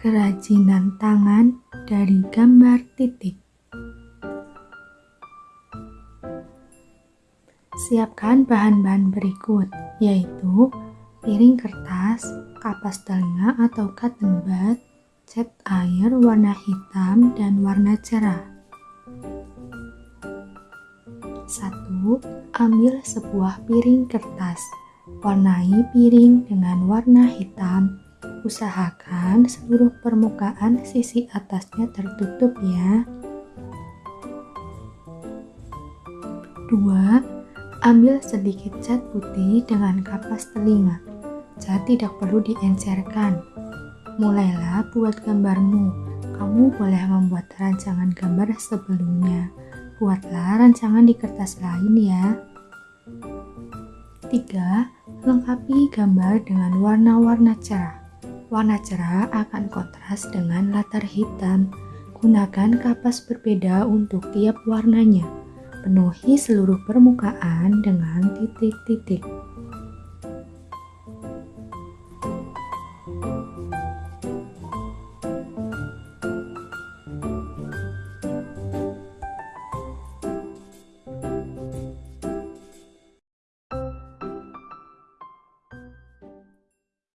kerajinan tangan dari gambar titik. Siapkan bahan-bahan berikut, yaitu piring kertas, kapas telinga atau cotton bud, cat air warna hitam dan warna cerah. 1. Ambil sebuah piring kertas. Warnai piring dengan warna hitam. Usahakan seluruh permukaan sisi atasnya tertutup ya. 2 Ambil sedikit cat putih dengan kapas telinga. Cat tidak perlu diencerkan. Mulailah buat gambarmu. Kamu boleh membuat rancangan gambar sebelumnya. Buatlah rancangan di kertas lain ya. 3. Lengkapi gambar dengan warna-warna cerah. Warna cerah akan kontras dengan latar hitam. Gunakan kapas berbeda untuk tiap warnanya. Penuhi seluruh permukaan dengan titik-titik.